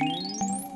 Música